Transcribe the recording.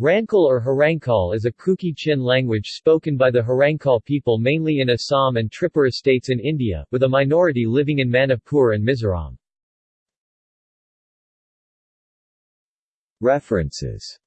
Rangkhol or Hrangkhol is a Kuki-Chin language spoken by the Hrangkhol people mainly in Assam and Tripura states in India, with a minority living in Manipur and Mizoram. References